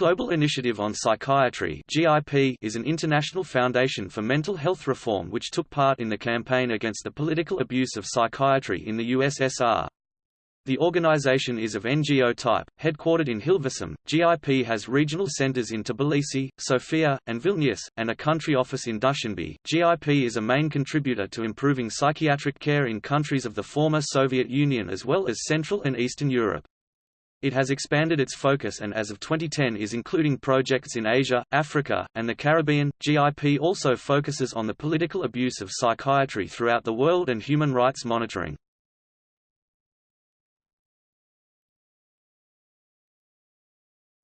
Global Initiative on Psychiatry (GIP) is an international foundation for mental health reform which took part in the campaign against the political abuse of psychiatry in the USSR. The organization is of NGO type, headquartered in Hilversum. GIP has regional centers in Tbilisi, Sofia, and Vilnius, and a country office in Dushanbe. GIP is a main contributor to improving psychiatric care in countries of the former Soviet Union as well as Central and Eastern Europe. It has expanded its focus and as of 2010 is including projects in Asia, Africa, and the Caribbean. GIP also focuses on the political abuse of psychiatry throughout the world and human rights monitoring.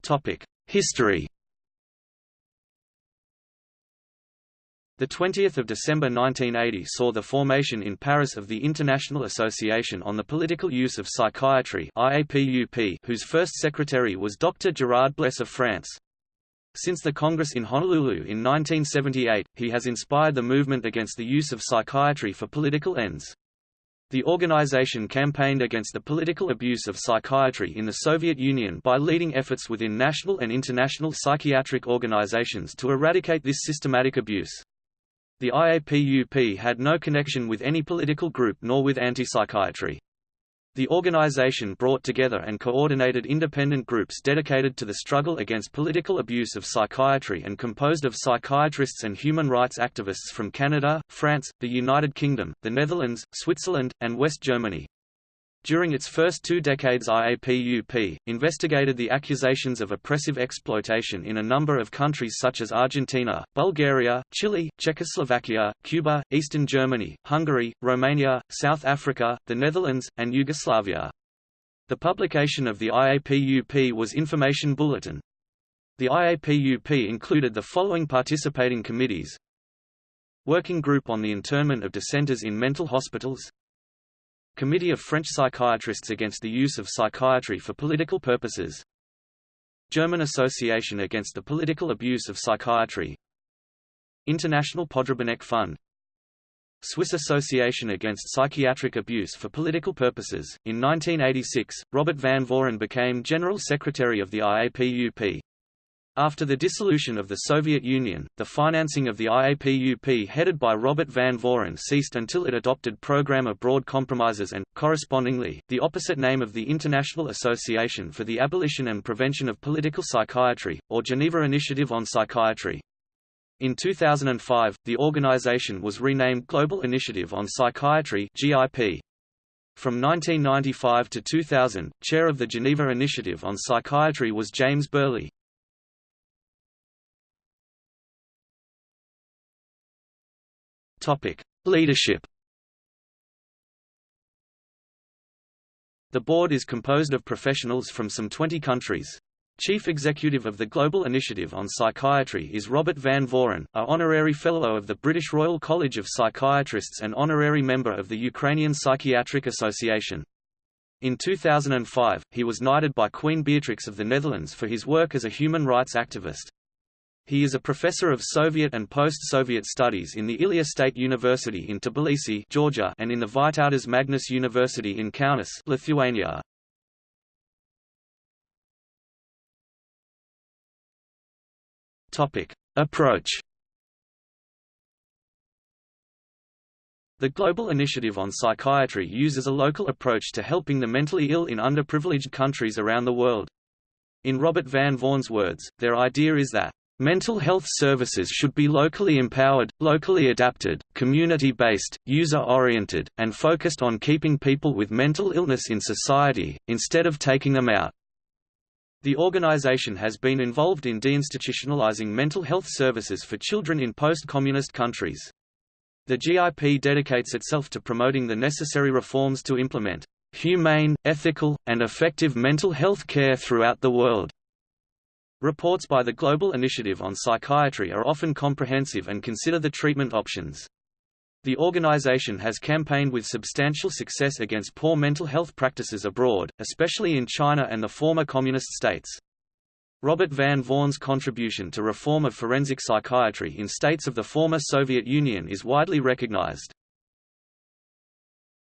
Topic: History The 20th of December 1980 saw the formation in Paris of the International Association on the Political Use of Psychiatry IAPUP, whose first secretary was Dr. Gerard Blesse of France. Since the Congress in Honolulu in 1978, he has inspired the movement against the use of psychiatry for political ends. The organization campaigned against the political abuse of psychiatry in the Soviet Union by leading efforts within national and international psychiatric organizations to eradicate this systematic abuse. The IAPUP had no connection with any political group nor with anti-psychiatry. The organization brought together and coordinated independent groups dedicated to the struggle against political abuse of psychiatry and composed of psychiatrists and human rights activists from Canada, France, the United Kingdom, the Netherlands, Switzerland, and West Germany. During its first two decades IAPUP, investigated the accusations of oppressive exploitation in a number of countries such as Argentina, Bulgaria, Chile, Czechoslovakia, Cuba, Eastern Germany, Hungary, Romania, South Africa, the Netherlands, and Yugoslavia. The publication of the IAPUP was Information Bulletin. The IAPUP included the following participating committees Working Group on the Internment of Dissenters in Mental Hospitals Committee of French Psychiatrists Against the Use of Psychiatry for Political Purposes German Association Against the Political Abuse of Psychiatry International Podrabinek Fund Swiss Association Against Psychiatric Abuse for Political Purposes. In 1986, Robert Van Voren became General Secretary of the IAPUP. After the dissolution of the Soviet Union, the financing of the IAPUP headed by Robert Van Voren ceased until it adopted Programme of Broad Compromises and, correspondingly, the opposite name of the International Association for the Abolition and Prevention of Political Psychiatry, or Geneva Initiative on Psychiatry. In 2005, the organization was renamed Global Initiative on Psychiatry GIP. From 1995 to 2000, chair of the Geneva Initiative on Psychiatry was James Birley. Topic: Leadership. The board is composed of professionals from some 20 countries. Chief executive of the Global Initiative on Psychiatry is Robert Van Voren, a honorary fellow of the British Royal College of Psychiatrists and honorary member of the Ukrainian Psychiatric Association. In 2005, he was knighted by Queen Beatrix of the Netherlands for his work as a human rights activist. He is a professor of Soviet and post-Soviet studies in the Ilia State University in Tbilisi, Georgia, and in the Vytautas Magnus University in Kaunas, Lithuania. Topic: Approach. The Global Initiative on Psychiatry uses a local approach to helping the mentally ill in underprivileged countries around the world. In Robert Van Voren's words, their idea is that Mental health services should be locally empowered, locally adapted, community-based, user-oriented, and focused on keeping people with mental illness in society, instead of taking them out. The organization has been involved in deinstitutionalizing mental health services for children in post-communist countries. The GIP dedicates itself to promoting the necessary reforms to implement humane, ethical, and effective mental health care throughout the world. Reports by the Global Initiative on Psychiatry are often comprehensive and consider the treatment options. The organization has campaigned with substantial success against poor mental health practices abroad, especially in China and the former communist states. Robert Van Voren's contribution to reform of forensic psychiatry in states of the former Soviet Union is widely recognized.